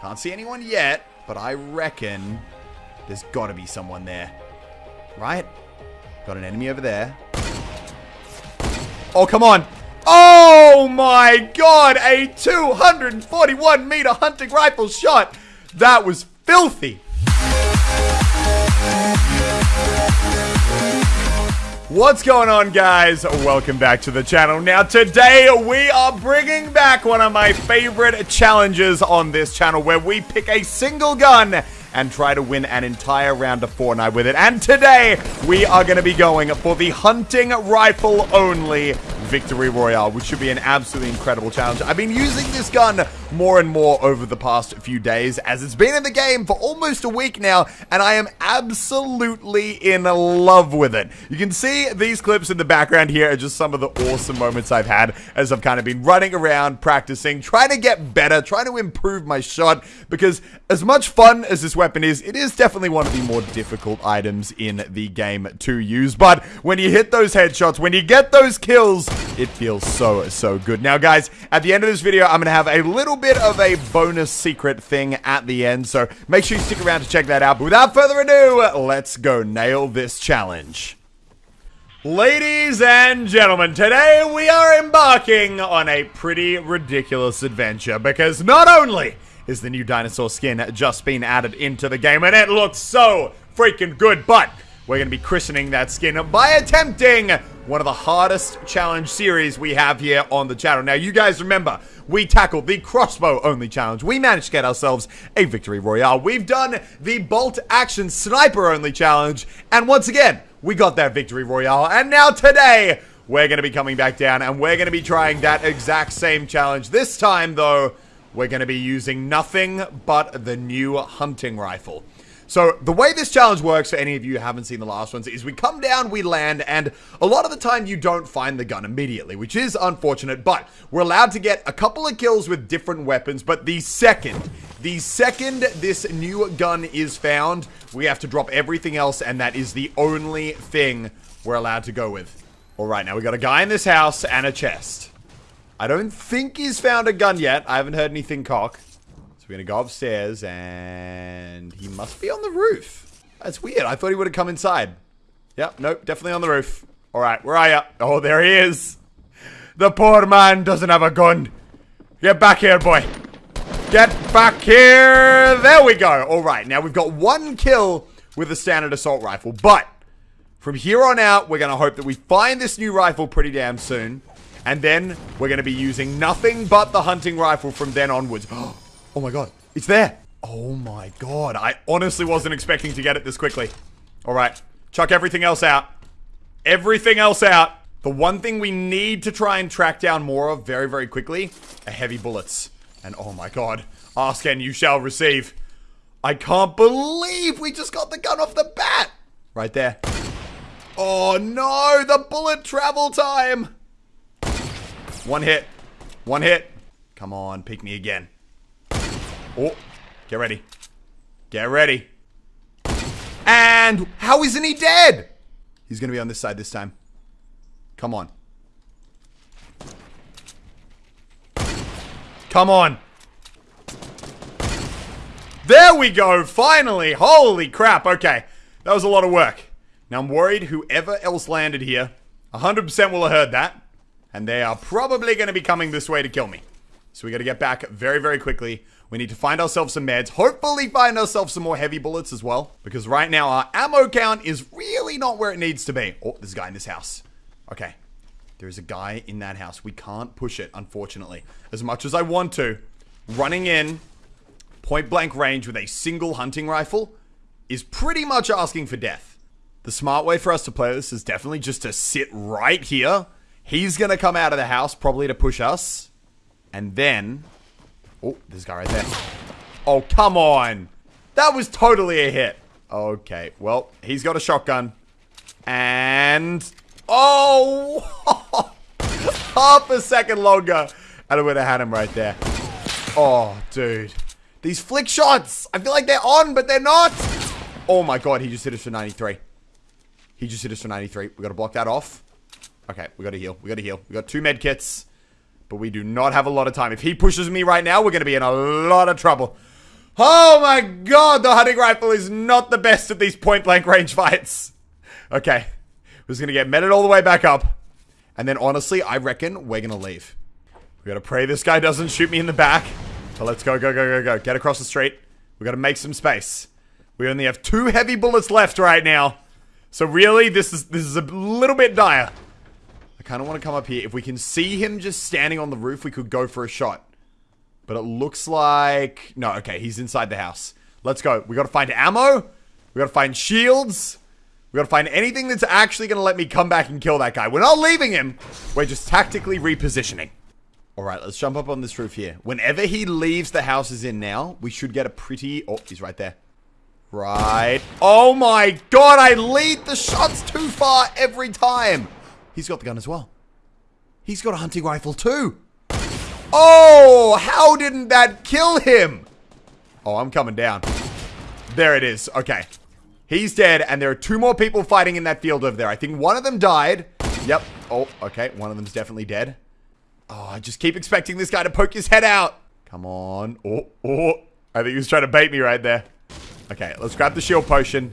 Can't see anyone yet, but I reckon there's got to be someone there. Right? Got an enemy over there. Oh, come on. Oh my god, a 241 meter hunting rifle shot. That was filthy. What's going on guys? Welcome back to the channel. Now today we are bringing back one of my favorite challenges on this channel where we pick a single gun and try to win an entire round of Fortnite with it. And today we are going to be going for the hunting rifle only Victory Royale, which should be an absolutely incredible challenge. I've been using this gun more and more over the past few days, as it's been in the game for almost a week now, and I am absolutely in love with it. You can see these clips in the background here are just some of the awesome moments I've had as I've kind of been running around, practicing, trying to get better, trying to improve my shot, because as much fun as this weapon is, it is definitely one of the more difficult items in the game to use. But when you hit those headshots, when you get those kills, it feels so, so good. Now, guys, at the end of this video, I'm going to have a little bit of a bonus secret thing at the end, so make sure you stick around to check that out. But without further ado, let's go nail this challenge. Ladies and gentlemen, today we are embarking on a pretty ridiculous adventure because not only is the new dinosaur skin just been added into the game and it looks so freaking good, but we're going to be christening that skin by attempting one of the hardest challenge series we have here on the channel. Now, you guys remember, we tackled the crossbow only challenge. We managed to get ourselves a victory royale. We've done the bolt action sniper only challenge. And once again, we got that victory royale. And now today, we're going to be coming back down and we're going to be trying that exact same challenge. This time, though, we're going to be using nothing but the new hunting rifle. So the way this challenge works for any of you who haven't seen the last ones is we come down, we land, and a lot of the time you don't find the gun immediately, which is unfortunate, but we're allowed to get a couple of kills with different weapons, but the second, the second this new gun is found, we have to drop everything else, and that is the only thing we're allowed to go with. Alright, now we got a guy in this house and a chest. I don't think he's found a gun yet. I haven't heard anything cock. We're going to go upstairs and he must be on the roof. That's weird. I thought he would have come inside. Yep, nope, definitely on the roof. All right, where are you? Oh, there he is. The poor man doesn't have a gun. Get back here, boy. Get back here. There we go. All right, now we've got one kill with a standard assault rifle, but from here on out, we're going to hope that we find this new rifle pretty damn soon. And then we're going to be using nothing but the hunting rifle from then onwards. Oh my god. It's there. Oh my god. I honestly wasn't expecting to get it this quickly. Alright. Chuck everything else out. Everything else out. The one thing we need to try and track down more of very, very quickly are heavy bullets. And oh my god. Ask and you shall receive. I can't believe we just got the gun off the bat. Right there. Oh no, the bullet travel time. One hit. One hit. Come on, pick me again. Oh, get ready. Get ready. And how isn't he dead? He's going to be on this side this time. Come on. Come on. There we go, finally. Holy crap. Okay, that was a lot of work. Now I'm worried whoever else landed here 100% will have heard that. And they are probably going to be coming this way to kill me. So we got to get back very, very quickly. We need to find ourselves some meds. Hopefully find ourselves some more heavy bullets as well. Because right now our ammo count is really not where it needs to be. Oh, there's a guy in this house. Okay. There's a guy in that house. We can't push it, unfortunately. As much as I want to, running in point blank range with a single hunting rifle is pretty much asking for death. The smart way for us to play this is definitely just to sit right here. He's going to come out of the house, probably to push us. And then Oh, this guy right there. Oh, come on. That was totally a hit. Okay, well, he's got a shotgun. And... Oh! Half a second longer. And I would have had him right there. Oh, dude. These flick shots! I feel like they're on, but they're not! Oh my god, he just hit us for 93. He just hit us for 93. We gotta block that off. Okay, we gotta heal. We gotta heal. We got two med kits. But we do not have a lot of time. If he pushes me right now, we're going to be in a lot of trouble. Oh my god, the hunting rifle is not the best at these point blank range fights. Okay. We're just gonna get meted all the way back up. And then honestly, I reckon we're gonna leave. We gotta pray this guy doesn't shoot me in the back. So let's go, go, go, go, go. Get across the street. We gotta make some space. We only have two heavy bullets left right now. So really, this is this is a little bit dire. I kind of want to come up here. If we can see him just standing on the roof, we could go for a shot. But it looks like... No, okay, he's inside the house. Let's go. We gotta find ammo. We gotta find shields. We gotta find anything that's actually gonna let me come back and kill that guy. We're not leaving him. We're just tactically repositioning. Alright, let's jump up on this roof here. Whenever he leaves the house is in now, we should get a pretty... Oh, he's right there. Right. Oh my god, I lead the shots too far every time. He's got the gun as well. He's got a hunting rifle too. Oh, how didn't that kill him? Oh, I'm coming down. There it is. Okay. He's dead, and there are two more people fighting in that field over there. I think one of them died. Yep. Oh, okay. One of them's definitely dead. Oh, I just keep expecting this guy to poke his head out. Come on. Oh, oh. I think he was trying to bait me right there. Okay, let's grab the shield potion.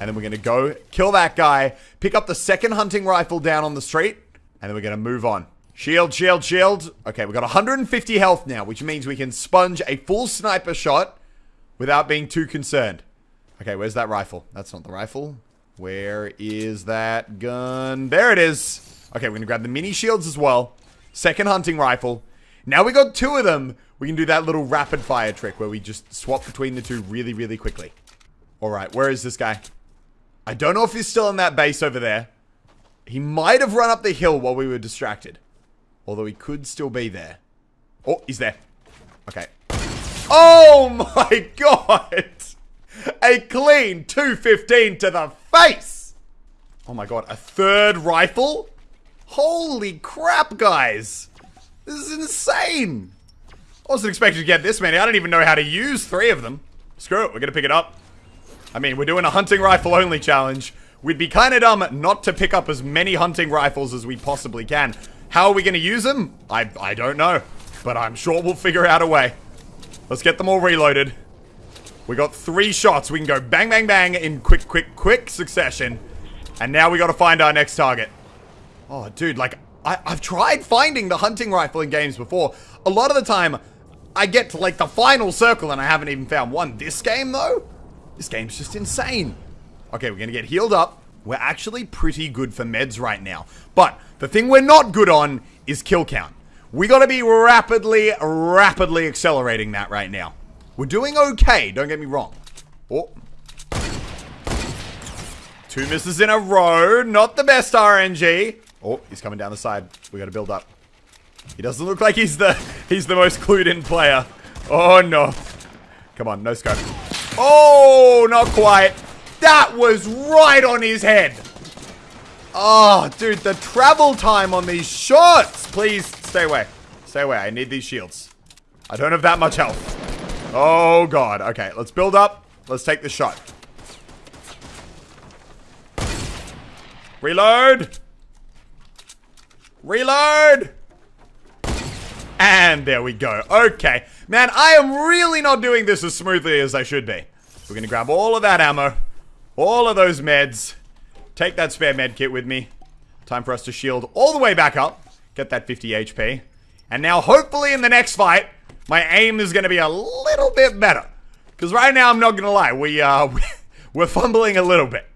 And then we're going to go kill that guy. Pick up the second hunting rifle down on the street. And then we're going to move on. Shield, shield, shield. Okay, we've got 150 health now, which means we can sponge a full sniper shot without being too concerned. Okay, where's that rifle? That's not the rifle. Where is that gun? There it is. Okay, we're going to grab the mini shields as well. Second hunting rifle. Now we got two of them. We can do that little rapid fire trick where we just swap between the two really, really quickly. All right, where is this guy? I don't know if he's still in that base over there. He might have run up the hill while we were distracted. Although he could still be there. Oh, he's there. Okay. Oh my god! A clean 215 to the face! Oh my god, a third rifle? Holy crap, guys! This is insane! I wasn't expecting to get this many. I don't even know how to use three of them. Screw it, we're gonna pick it up. I mean, we're doing a hunting rifle only challenge. We'd be kind of dumb not to pick up as many hunting rifles as we possibly can. How are we going to use them? I, I don't know. But I'm sure we'll figure out a way. Let's get them all reloaded. We got three shots. We can go bang, bang, bang in quick, quick, quick succession. And now we got to find our next target. Oh, dude, like, I, I've tried finding the hunting rifle in games before. A lot of the time, I get to, like, the final circle and I haven't even found one. This game, though, this game's just insane. Okay, we're going to get healed up. We're actually pretty good for meds right now. But the thing we're not good on is kill count. We gotta be rapidly, rapidly accelerating that right now. We're doing okay, don't get me wrong. Oh. Two misses in a row. Not the best RNG. Oh, he's coming down the side. We gotta build up. He doesn't look like he's the he's the most clued in player. Oh no. Come on, no scope. Oh, not quite. That was right on his head. Oh, dude, the travel time on these shots. Please, stay away. Stay away. I need these shields. I don't have that much health. Oh, God. Okay, let's build up. Let's take the shot. Reload. Reload. And there we go. Okay. Man, I am really not doing this as smoothly as I should be. We're to grab all of that ammo. All of those meds. Take that spare med kit with me. Time for us to shield all the way back up. Get that 50 HP. And now, hopefully in the next fight, my aim is to be a little bit better. Because right now, I'm not to lie, we, uh, we're fumbling a little bit.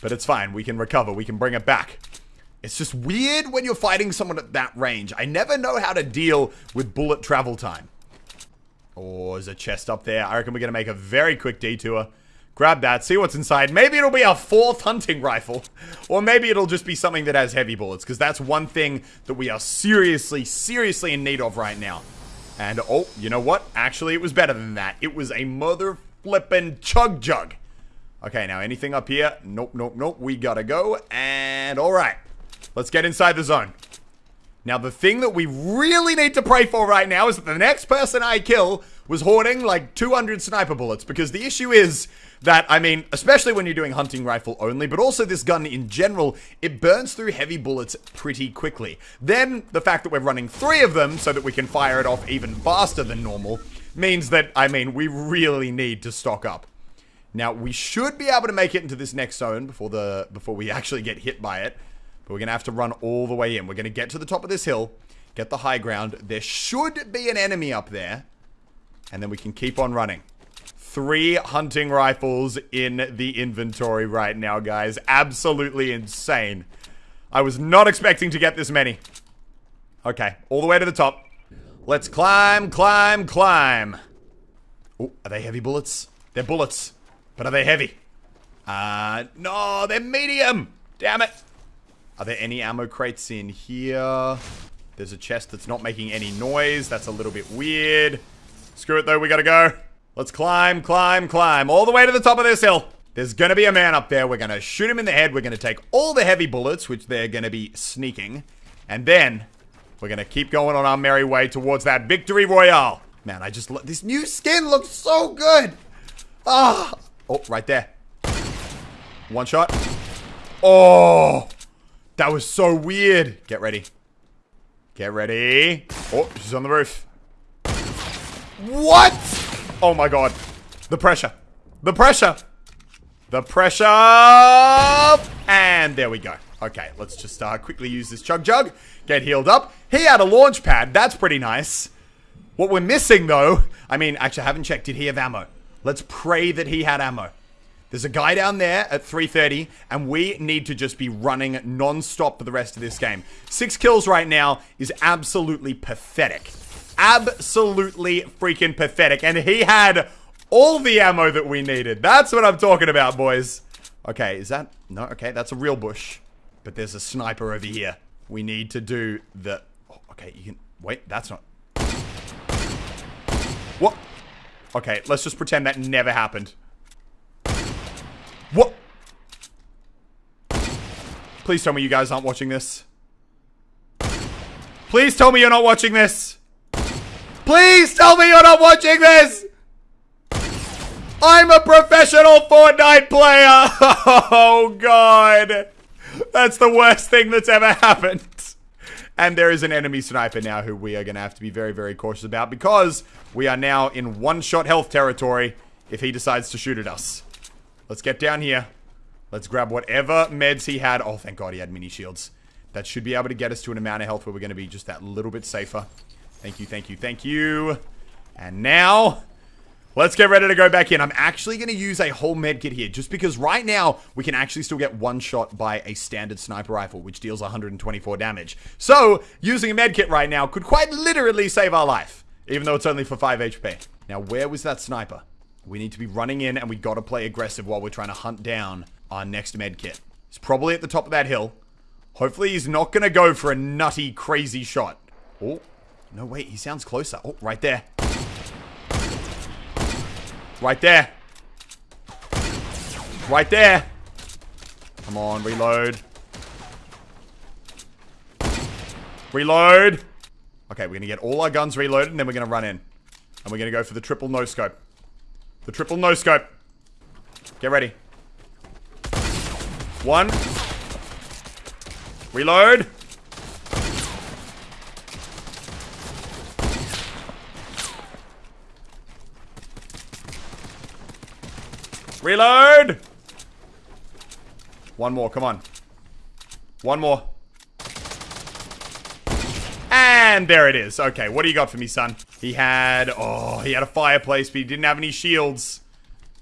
But it's fine, we can recover, we can bring it back. It's just weird when you're fighting someone at that range. I never know how to deal with bullet travel time. Oh, there's a chest up there. I reckon we're going to make a very quick detour. Grab that, see what's inside. Maybe it'll be a fourth hunting rifle. Or maybe it'll just be something that has heavy bullets. Because that's one thing that we are seriously, seriously in need of right now. And, oh, you know what? Actually, it was better than that. It was a mother flippin' chug jug. Okay, now anything up here? Nope, nope, nope. We gotta go. And, alright. Let's get inside the zone. Now, the thing that we really need to pray for right now is that the next person I kill was hoarding like 200 sniper bullets. Because the issue is that, I mean, especially when you're doing hunting rifle only, but also this gun in general, it burns through heavy bullets pretty quickly. Then, the fact that we're running three of them so that we can fire it off even faster than normal means that, I mean, we really need to stock up. Now, we should be able to make it into this next zone before the before we actually get hit by it. But we're going to have to run all the way in. We're going to get to the top of this hill, get the high ground. There should be an enemy up there. And then we can keep on running. Three hunting rifles in the inventory right now, guys. Absolutely insane. I was not expecting to get this many. Okay, all the way to the top. Let's climb, climb, climb. Oh, are they heavy bullets? They're bullets. But are they heavy? Uh, no, they're medium. Damn it. Are there any ammo crates in here? There's a chest that's not making any noise. That's a little bit weird. Screw it though, we gotta go. Let's climb, climb, climb. All the way to the top of this hill. There's gonna be a man up there. We're gonna shoot him in the head. We're gonna take all the heavy bullets, which they're gonna be sneaking. And then, we're gonna keep going on our merry way towards that victory royale. Man, I just... This new skin looks so good. Ah. Oh, right there. One shot. Oh. That was so weird. Get ready. Get ready. Oh, she's on the roof. What? Oh my god. The pressure. The pressure. The pressure. And there we go. Okay, let's just uh, quickly use this chug jug. Get healed up. He had a launch pad. That's pretty nice. What we're missing, though... I mean, actually, I haven't checked. Did he have ammo? Let's pray that he had ammo. There's a guy down there at 3.30, and we need to just be running non-stop for the rest of this game. Six kills right now is absolutely pathetic. Absolutely freaking pathetic. And he had all the ammo that we needed. That's what I'm talking about, boys. Okay, is that... No, okay, that's a real bush. But there's a sniper over here. We need to do the... Oh, okay, you can... Wait, that's not... What? Okay, let's just pretend that never happened. What? Please tell me you guys aren't watching this. Please tell me you're not watching this. Please tell me you're not watching this. I'm a professional Fortnite player. Oh, God. That's the worst thing that's ever happened. And there is an enemy sniper now who we are going to have to be very, very cautious about because we are now in one-shot health territory if he decides to shoot at us. Let's get down here. Let's grab whatever meds he had. Oh, thank God he had mini shields. That should be able to get us to an amount of health where we're going to be just that little bit safer. Thank you, thank you, thank you. And now, let's get ready to go back in. I'm actually going to use a whole med kit here just because right now we can actually still get one shot by a standard sniper rifle, which deals 124 damage. So, using a med kit right now could quite literally save our life, even though it's only for 5 HP. Now, where was that sniper? We need to be running in and we gotta play aggressive while we're trying to hunt down our next med kit. He's probably at the top of that hill. Hopefully he's not gonna go for a nutty, crazy shot. Oh, no, wait, he sounds closer. Oh, right there. Right there. Right there. Come on, reload. Reload. Okay, we're gonna get all our guns reloaded and then we're gonna run in. And we're gonna go for the triple no scope. The triple no scope. Get ready. One. Reload. Reload. One more, come on. One more. And there it is. Okay, what do you got for me, son? He had, oh, he had a fireplace, but he didn't have any shields.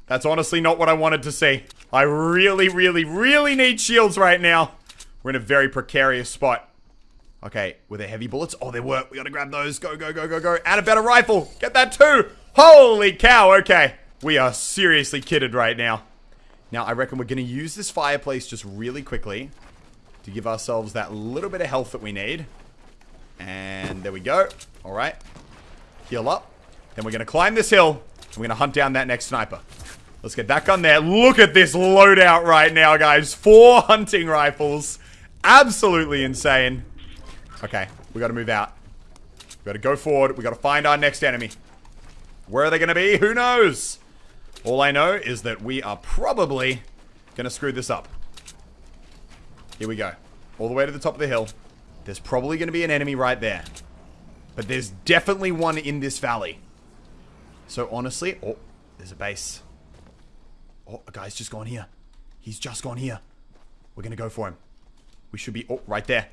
That's honestly not what I wanted to see. I really, really, really need shields right now. We're in a very precarious spot. Okay, were there heavy bullets? Oh, there were. We gotta grab those. Go, go, go, go, go. And a better rifle. Get that too. Holy cow. Okay. We are seriously kidded right now. Now, I reckon we're gonna use this fireplace just really quickly to give ourselves that little bit of health that we need. And there we go. All right. Heal up. Then we're going to climb this hill. And we're going to hunt down that next sniper. Let's get that gun there. Look at this loadout right now, guys. Four hunting rifles. Absolutely insane. Okay, we got to move out. We got to go forward. We got to find our next enemy. Where are they going to be? Who knows? All I know is that we are probably going to screw this up. Here we go. All the way to the top of the hill. There's probably going to be an enemy right there. But there's definitely one in this valley. So honestly, oh, there's a base. Oh, a guy's just gone here. He's just gone here. We're gonna go for him. We should be, oh, right there.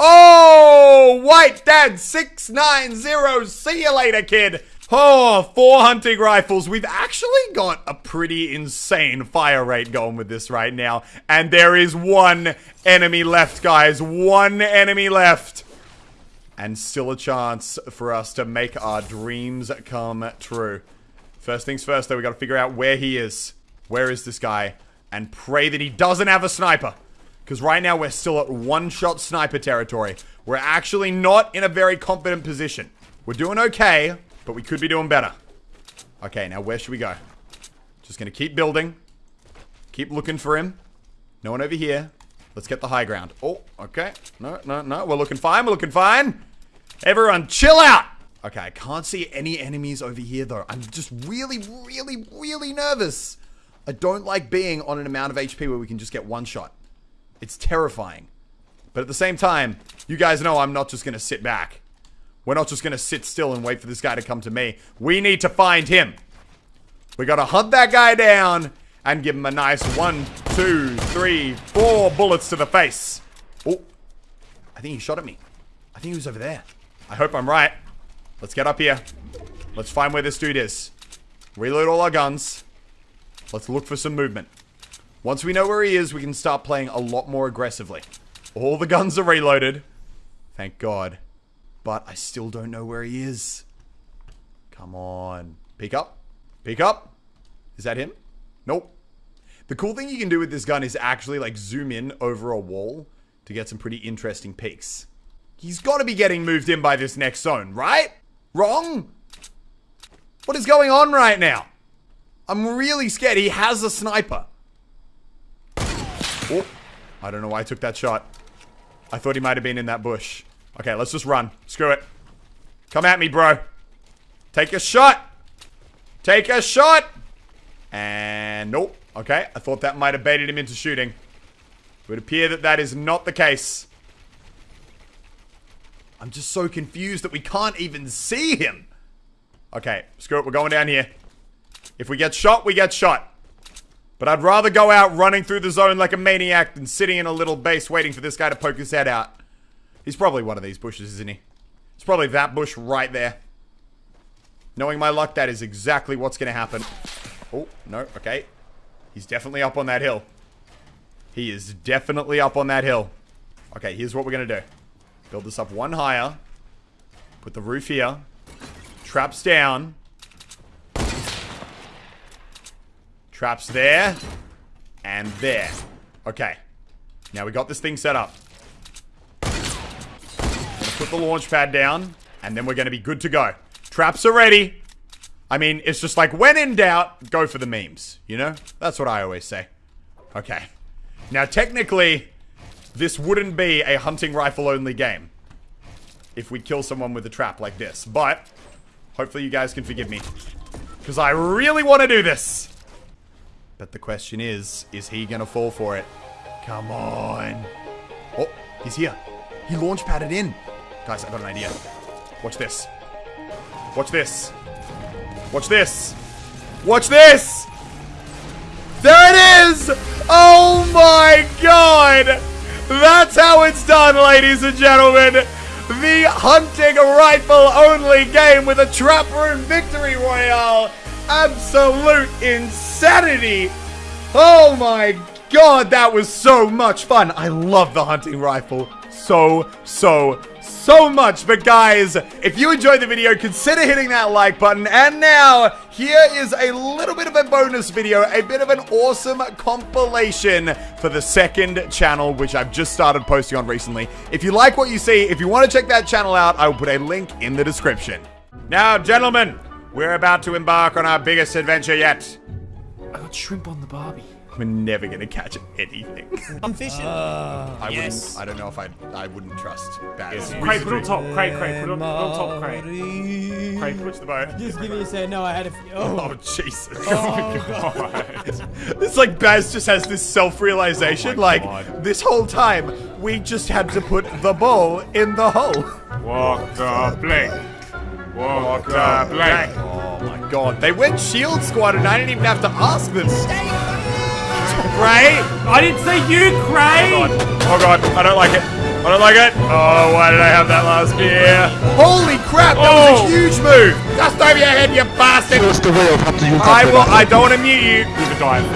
Oh, White Dad 690. See you later, kid. Oh, four hunting rifles. We've actually got a pretty insane fire rate going with this right now. And there is one enemy left, guys. One enemy left. And still a chance for us to make our dreams come true. First things first, though, we gotta figure out where he is. Where is this guy? And pray that he doesn't have a sniper. Because right now we're still at one-shot sniper territory. We're actually not in a very confident position. We're doing okay, but we could be doing better. Okay, now where should we go? Just gonna keep building. Keep looking for him. No one over here. Let's get the high ground. Oh, okay. No, no, no. We're looking fine. We're looking fine. Everyone, chill out. Okay, I can't see any enemies over here, though. I'm just really, really, really nervous. I don't like being on an amount of HP where we can just get one shot. It's terrifying. But at the same time, you guys know I'm not just going to sit back. We're not just going to sit still and wait for this guy to come to me. We need to find him. We got to hunt that guy down and give him a nice one, two, three, four bullets to the face. Oh, I think he shot at me. I think he was over there. I hope I'm right. Let's get up here. Let's find where this dude is. Reload all our guns. Let's look for some movement. Once we know where he is, we can start playing a lot more aggressively. All the guns are reloaded. Thank God. But I still don't know where he is. Come on. Peek up. Peek up. Is that him? Nope. The cool thing you can do with this gun is actually like zoom in over a wall to get some pretty interesting peeks. He's got to be getting moved in by this next zone, right? Wrong? What is going on right now? I'm really scared. He has a sniper. Oh, I don't know why I took that shot. I thought he might have been in that bush. Okay, let's just run. Screw it. Come at me, bro. Take a shot. Take a shot. And nope. Okay, I thought that might have baited him into shooting. It would appear that that is not the case. I'm just so confused that we can't even see him. Okay, screw it. We're going down here. If we get shot, we get shot. But I'd rather go out running through the zone like a maniac than sitting in a little base waiting for this guy to poke his head out. He's probably one of these bushes, isn't he? It's probably that bush right there. Knowing my luck, that is exactly what's going to happen. Oh, no, okay. He's definitely up on that hill. He is definitely up on that hill. Okay, here's what we're going to do. Build this up one higher. Put the roof here. Traps down. Traps there. And there. Okay. Now we got this thing set up. Put the launch pad down. And then we're going to be good to go. Traps are ready. I mean, it's just like, when in doubt, go for the memes. You know? That's what I always say. Okay. Now, technically, this wouldn't be a hunting rifle only game. If we kill someone with a trap like this. But, hopefully you guys can forgive me. Because I really want to do this. But the question is, is he gonna fall for it? Come on. Oh, he's here. He launch padded in. Guys, I got an idea. Watch this. Watch this. Watch this. Watch this! There it is! Oh my god! That's how it's done, ladies and gentlemen! The hunting rifle only game with a trap room victory royale! absolute insanity. Oh my god, that was so much fun. I love the hunting rifle so, so, so much. But guys, if you enjoyed the video, consider hitting that like button. And now, here is a little bit of a bonus video, a bit of an awesome compilation for the second channel, which I've just started posting on recently. If you like what you see, if you want to check that channel out, I will put a link in the description. Now, gentlemen, we're about to embark on our biggest adventure yet. I got shrimp on the barbie. We're never gonna catch anything. I'm fishing. Uh, I yes. wouldn't. I don't know if I. I wouldn't trust Baz. Craig, put it on top. Craig, Craig, put it on, put on top. Craig. Craig, Push the boat. Just give me a second. No, I had a. Oh, Oh Jesus! oh God. it's like Baz just has this self-realization. Oh like God. this whole time, we just had to put the ball in the hole. Walk the plank. Walk the plank. Oh my god. They went shield squad and I didn't even have to ask them. Gray? I didn't say you, Oh Cray. god. Oh god. I don't like it. I don't like it. Oh, why did I have that last year? Holy crap, that was Oh. a huge move. Just over your head, you bastard. First way of how to use I will. I don't want to mute you. With a dive.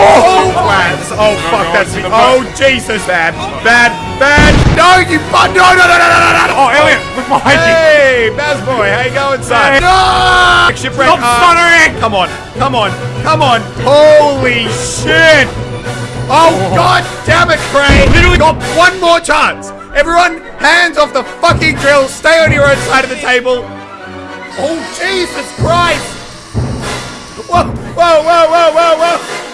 Oh, plans. Oh, fuck, that's me. Oh, Jesus. Bad, bad, bad. No, you, bu- no, no, no, no, no, no, no. Oh, Elliot, look behind you. Hey, Baz boy, how you going, son? Hey. No! Shipwreck. Stop uh, stuttering. Come on, come on, come on. Holy shit! Oh, god damn it, Cray! Literally got one more chance. Everyone, hands off the fucking drill. Stay on your own side of the table. Oh, Jesus Christ! Whoa, whoa, whoa, whoa, whoa, whoa!